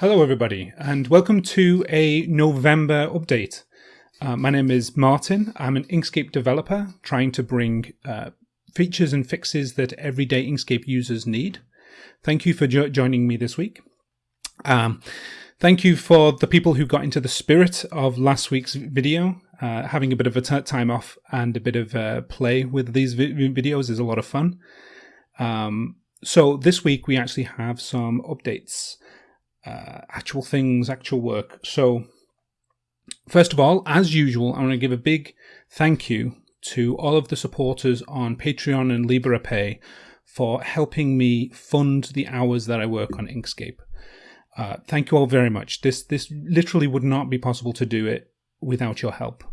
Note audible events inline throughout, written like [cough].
Hello, everybody, and welcome to a November update. Uh, my name is Martin. I'm an Inkscape developer trying to bring uh, features and fixes that everyday Inkscape users need. Thank you for jo joining me this week. Um, thank you for the people who got into the spirit of last week's video. Uh, having a bit of a time off and a bit of uh, play with these vi videos is a lot of fun. Um, so this week we actually have some updates uh, actual things, actual work. So, first of all, as usual, I want to give a big thank you to all of the supporters on Patreon and Liberapay for helping me fund the hours that I work on Inkscape. Uh, thank you all very much. This this literally would not be possible to do it without your help.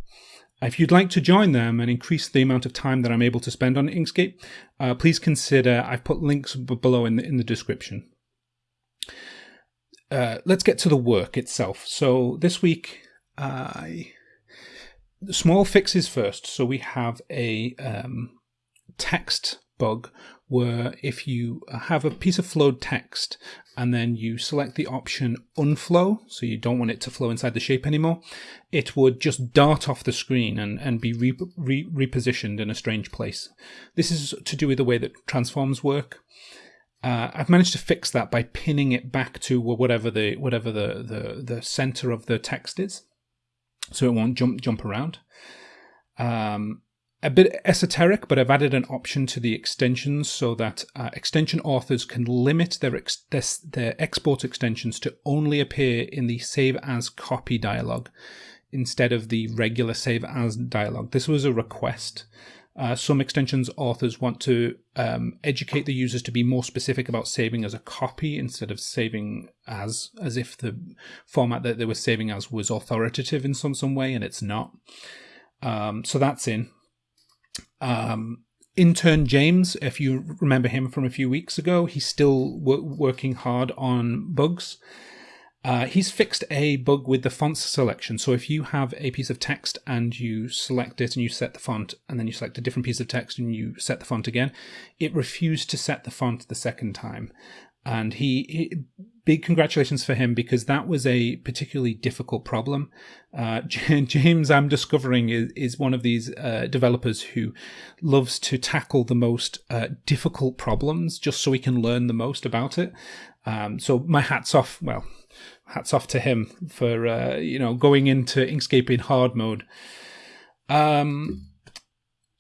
If you'd like to join them and increase the amount of time that I'm able to spend on Inkscape, uh, please consider. I've put links below in the in the description. Uh, let's get to the work itself. So this week, I small fixes first. So we have a um, text bug where if you have a piece of flowed text and then you select the option unflow, so you don't want it to flow inside the shape anymore, it would just dart off the screen and, and be re re repositioned in a strange place. This is to do with the way that transforms work. Uh, I've managed to fix that by pinning it back to whatever the whatever the, the, the center of the text is, so it won't jump jump around. Um, a bit esoteric, but I've added an option to the extensions so that uh, extension authors can limit their, ex their, their export extensions to only appear in the save as copy dialog instead of the regular save as dialog. This was a request uh, some extensions authors want to um, educate the users to be more specific about saving as a copy instead of saving as as if the format that they were saving as was authoritative in some some way, and it's not. Um, so that's in. Um, intern James, if you remember him from a few weeks ago, he's still working hard on bugs. Uh, he's fixed a bug with the font selection. So if you have a piece of text and you select it and you set the font, and then you select a different piece of text and you set the font again, it refused to set the font the second time. And he, he big congratulations for him because that was a particularly difficult problem. Uh, [laughs] James, I'm discovering, is, is one of these uh, developers who loves to tackle the most uh, difficult problems just so he can learn the most about it. Um, so my hat's off. Well, hats off to him for uh, you know going into Inkscape in hard mode. Um,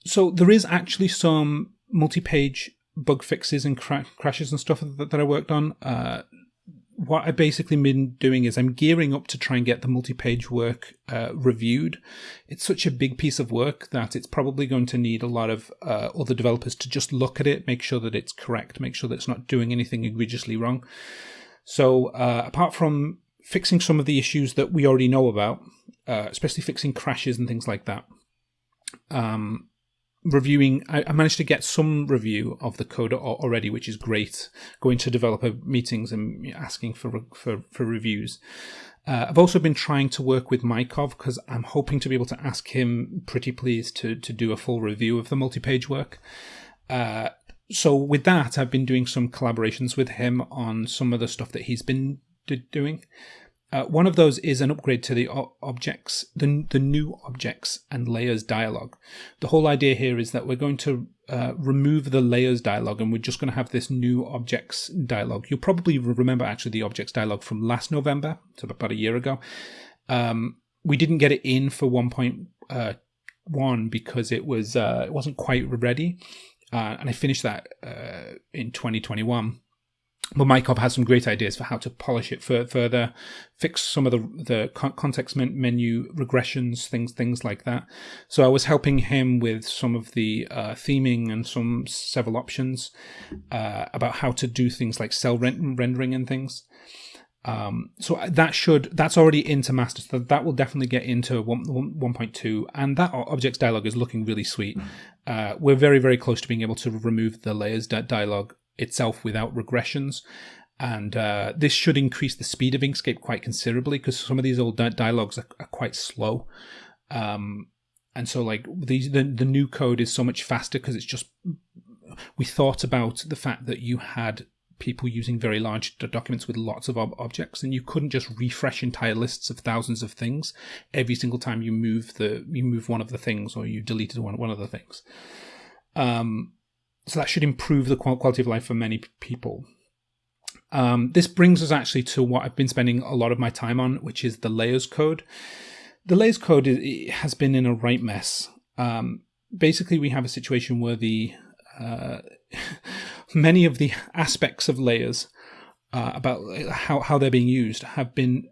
so there is actually some multi-page bug fixes and cra crashes and stuff that, that I worked on. Uh, what I've basically been doing is I'm gearing up to try and get the multi-page work uh, reviewed. It's such a big piece of work that it's probably going to need a lot of uh, other developers to just look at it, make sure that it's correct, make sure that it's not doing anything egregiously wrong. So uh, apart from fixing some of the issues that we already know about, uh, especially fixing crashes and things like that, um, reviewing, I, managed to get some review of the code already, which is great. Going to developer meetings and asking for for, for reviews. Uh, I've also been trying to work with Mykov because I'm hoping to be able to ask him, pretty please, to to do a full review of the multi-page work. Uh, so with that, I've been doing some collaborations with him on some of the stuff that he's been doing. Uh, one of those is an upgrade to the objects, the, the new objects and layers dialog. The whole idea here is that we're going to uh, remove the layers dialog and we're just going to have this new objects dialog. You'll probably remember actually the objects dialog from last November, so about a year ago. Um, we didn't get it in for 1.1 uh, because it was uh, it wasn't quite ready uh, and I finished that uh, in 2021. But Mykov has some great ideas for how to polish it further, fix some of the the context menu regressions, things things like that. So I was helping him with some of the uh, theming and some several options uh, about how to do things like cell rendering and things. Um, so that should that's already into master. So that will definitely get into 1, 1.2, and that objects dialog is looking really sweet. Uh, we're very very close to being able to remove the layers dialog itself without regressions, and uh, this should increase the speed of Inkscape quite considerably because some of these old dialogues are, are quite slow. Um, and so like these the, the new code is so much faster because it's just we thought about the fact that you had people using very large documents with lots of ob- objects, and you couldn't just refresh entire lists of thousands of things every single time you move the you move one of the things or you deleted one one of the things. Um, so that should improve the quality of life for many people. Um, this brings us actually to what I've been spending a lot of my time on, which is the layers code. The layers code is, has been in a right mess. Um, basically, we have a situation where the uh, [laughs] many of the aspects of layers uh, about how, how they're being used have been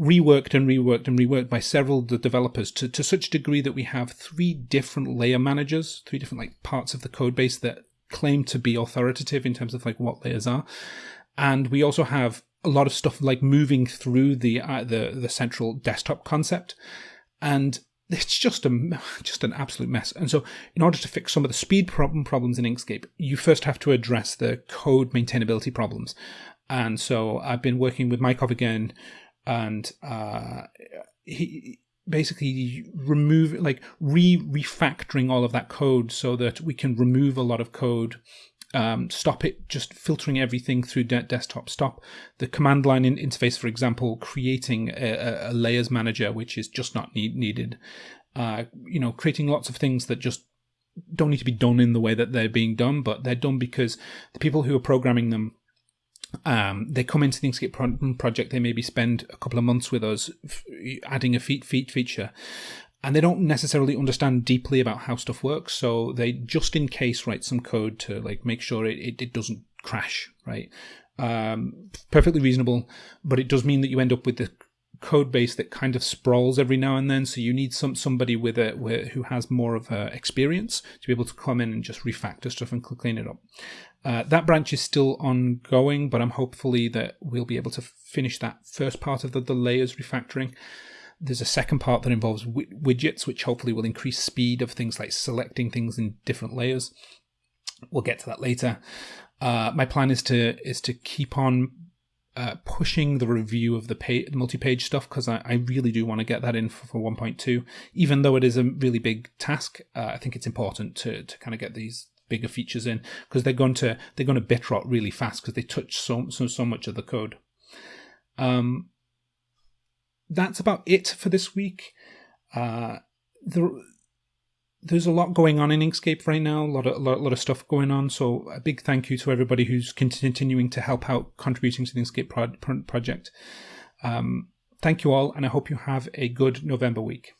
reworked and reworked and reworked by several of the developers to, to such a degree that we have three different layer managers, three different like parts of the code base that claim to be authoritative in terms of like what layers are. And we also have a lot of stuff like moving through the uh, the the central desktop concept. And it's just a [laughs] just an absolute mess. And so, in order to fix some of the speed problem problems in Inkscape, you first have to address the code maintainability problems. And so, I've been working with Mike again, and uh, he basically remove like re refactoring all of that code so that we can remove a lot of code. Um, stop it just filtering everything through de- desktop. Stop the command line in interface for example creating a, a layers manager which is just not need- needed. Uh, you know creating lots of things that just don't need to be done in the way that they're being done but they're done because the people who are programming them um, they come into the Inkscape pro- project. They maybe spend a couple of months with us, f- adding a feat feat feature, and they don't necessarily understand deeply about how stuff works. So they just in case write some code to like make sure it, it, it doesn't crash. Right, um, perfectly reasonable, but it does mean that you end up with the code base that kind of sprawls every now and then. So you need some somebody with a with, who has more of a experience to be able to come in and just refactor stuff and clean it up. Uh, that branch is still ongoing, but I'm hopefully that we'll be able to finish that first part of the, the layers refactoring. There's a second part that involves w- widgets, which hopefully will increase speed of things like selecting things in different layers. We'll get to that later. Uh, my plan is to is to keep on uh, pushing the review of the page, multi-page stuff because I, I, really do want to get that in for, for 1.2. Even though it is a really big task, uh, I think it's important to to kind of get these bigger features in because they're going to they're going to bit rot really fast because they touch so, so so much of the code. Um, that's about it for this week. Uh, there's a lot going on in Inkscape right now. A lot of a lot, a lot of stuff going on. So a big thank you to everybody who's continuing to help out, contributing to the Inkscape pro- project. Um, thank you all, and I hope you have a good November week.